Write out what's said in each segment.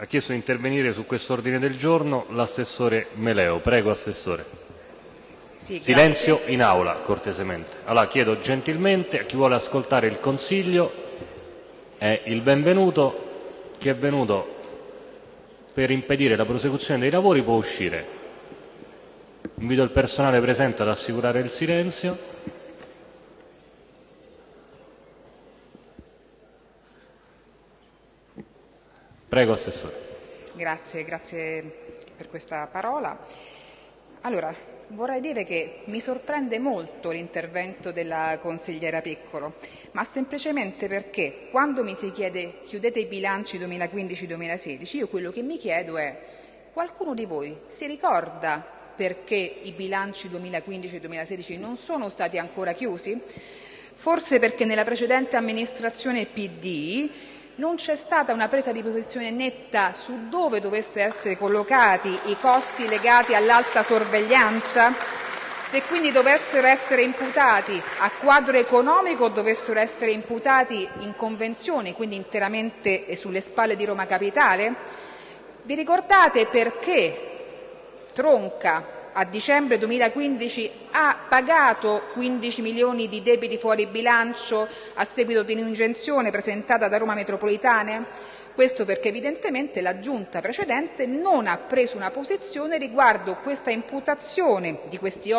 Ha chiesto di intervenire su questo ordine del giorno l'assessore Meleo. Prego, assessore. Sì, Silenzio grazie. in aula, cortesemente. Allora chiedo gentilmente a chi vuole ascoltare il Consiglio è il benvenuto. Chi è venuto per impedire la prosecuzione dei lavori può uscire. Invito il personale presente ad assicurare il silenzio. Prego, assessore. Grazie, grazie per questa parola. Allora, vorrei dire che mi sorprende molto l'intervento della consigliera Piccolo, ma semplicemente perché quando mi si chiede chiudete i bilanci 2015-2016, io quello che mi chiedo è qualcuno di voi si ricorda perché i bilanci 2015-2016 non sono stati ancora chiusi? Forse perché nella precedente amministrazione PD non c'è stata una presa di posizione netta su dove dovessero essere collocati i costi legati all'alta sorveglianza? Se quindi dovessero essere imputati a quadro economico o dovessero essere imputati in convenzione, quindi interamente sulle spalle di Roma Capitale? Vi ricordate perché Tronca a dicembre 2015 ha pagato 15 milioni di debiti fuori bilancio a seguito di un'ingiunzione presentata da Roma Metropolitane? Questo perché evidentemente la giunta precedente non ha preso una posizione riguardo questa imputazione di questi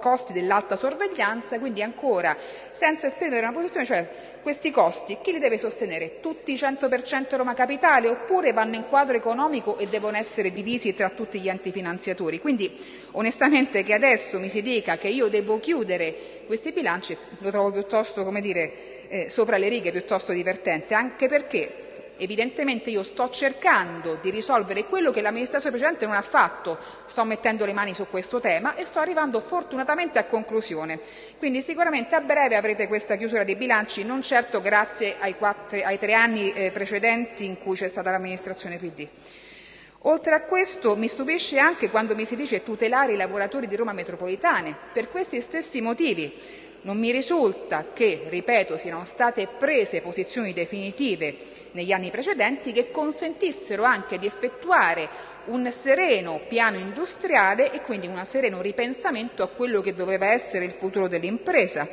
costi dell'alta sorveglianza, quindi ancora senza esprimere una posizione, cioè questi costi chi li deve sostenere? Tutti 100% Roma Capitale oppure vanno in quadro economico e devono essere divisi tra tutti gli enti finanziatori? Quindi onestamente che adesso mi si dica che io devo chiudere questi bilanci lo trovo piuttosto, come dire, eh, sopra le righe, piuttosto divertente, anche perché Evidentemente io sto cercando di risolvere quello che l'amministrazione precedente non ha fatto, sto mettendo le mani su questo tema e sto arrivando fortunatamente a conclusione. Quindi sicuramente a breve avrete questa chiusura dei bilanci, non certo grazie ai, quattro, ai tre anni eh, precedenti in cui c'è stata l'amministrazione PD. Oltre a questo mi stupisce anche quando mi si dice tutelare i lavoratori di Roma metropolitane. Per questi stessi motivi non mi risulta che, ripeto, siano state prese posizioni definitive negli anni precedenti che consentissero anche di effettuare un sereno piano industriale e quindi un sereno ripensamento a quello che doveva essere il futuro dell'impresa.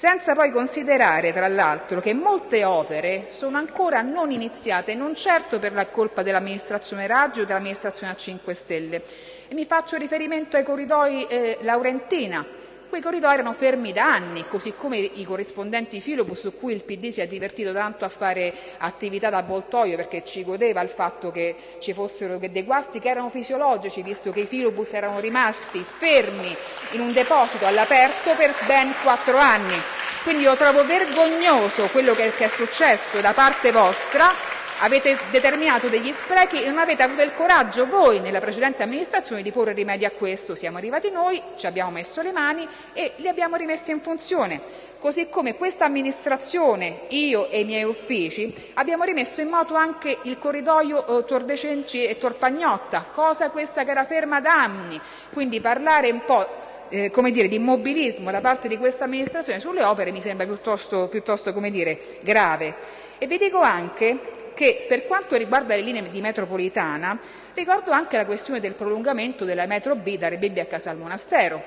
Senza poi considerare, tra l'altro, che molte opere sono ancora non iniziate, non certo per la colpa dell'amministrazione Raggio o dell'amministrazione a 5 Stelle. E mi faccio riferimento ai corridoi eh, Laurentina, Quei corridoi erano fermi da anni, così come i corrispondenti filobus su cui il PD si è divertito tanto a fare attività da avvoltoio perché ci godeva il fatto che ci fossero dei guasti che erano fisiologici, visto che i filobus erano rimasti fermi in un deposito all'aperto per ben quattro anni. Quindi io trovo vergognoso quello che è successo da parte vostra Avete determinato degli sprechi e non avete avuto il coraggio voi, nella precedente amministrazione, di porre rimedio a questo. Siamo arrivati noi, ci abbiamo messo le mani e li abbiamo rimessi in funzione. Così come questa amministrazione, io e i miei uffici, abbiamo rimesso in moto anche il corridoio eh, Tor de Cenci e Tor Pagnotta, cosa questa che era ferma da anni. Quindi parlare un po' eh, come dire, di immobilismo da parte di questa amministrazione sulle opere mi sembra piuttosto, piuttosto come dire, grave. E vi dico anche che per quanto riguarda le linee di metropolitana ricordo anche la questione del prolungamento della metro B da Rebibbia a Casal Monastero.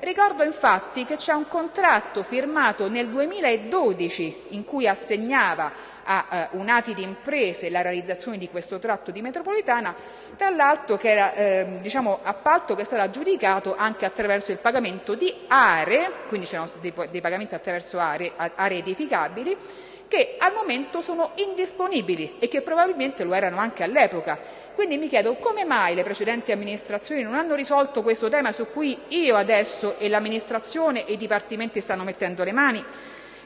Ricordo infatti che c'è un contratto firmato nel 2012 in cui assegnava a eh, un'ati di imprese la realizzazione di questo tratto di metropolitana, tra l'altro che era eh, diciamo, appalto che è stato aggiudicato anche attraverso il pagamento di aree, quindi c'erano dei, dei pagamenti attraverso aree, aree edificabili, che al momento sono indisponibili e che probabilmente lo erano anche all'epoca. Quindi mi chiedo come mai le precedenti amministrazioni non hanno risolto questo tema su cui io adesso e l'amministrazione e i dipartimenti stanno mettendo le mani.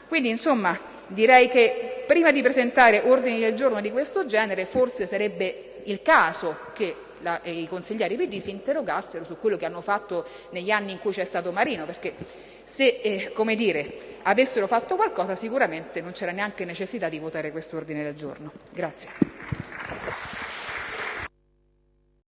Quindi insomma direi che prima di presentare ordini del giorno di questo genere forse sarebbe il caso che la, i consiglieri PD si interrogassero su quello che hanno fatto negli anni in cui c'è stato Marino, perché se eh, come dire, avessero fatto qualcosa sicuramente non c'era neanche necessità di votare questo ordine del giorno. Grazie.